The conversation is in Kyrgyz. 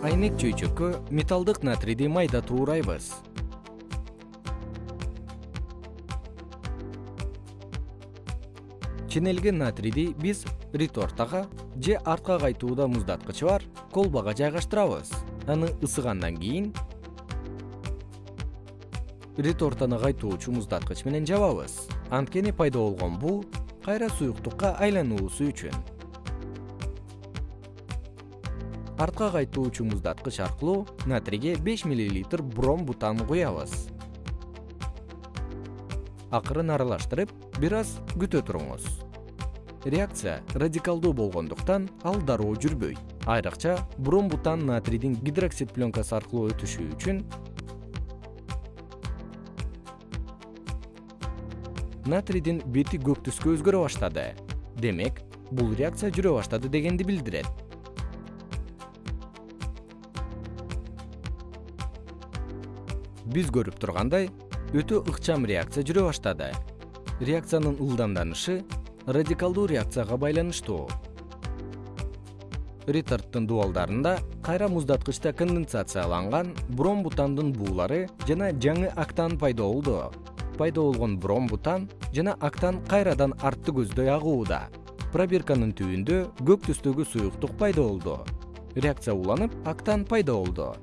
чайнек чөйчөккө металлдык натрийди майда туурайбыз. Ченелген натрийди биз ретортага же артка кайтууда муздаткычы бар колбага жайгаштырабыз. Аны ысыгандан кийин ретортаны кайтуучу муздаткыч менен жабабыз. Анткени пайда болгон буу кайра суюктукка айлануусу үчүн артка кайтуучу муздаткыч аркылуу натрийге беш миллилитр бром бутан куябыз. Акырын аралаштырып бир аз күтө туруңуз. Реакция радикалдуу болгондуктан ал дароо жүрбөйт айрыкча бром бутан натрийдин гидроксид пленкасы аркылуу өтүшү үчүн натрийдин бети көк түскө өзгөрө баштады. Демек бул реакция жүрө баштады дегенди билдирет биз көрүп тургандай өтө ыкчам реакция жүрө баштады. Реакциянын ылдамданышы радикалдуу реакцияга байланыштуу. Ретарддын дубалдарында кайра муздаткычта конденсацияланган бром бутандын буулары жана жаңы актан пайда болду. Пайда болгон бром бутан жана актан кайрадан артты көздөй агууда. Пробирканын түбүндө көк түстөгү суюктук пайда болду. Реакция уланып актан пайда болду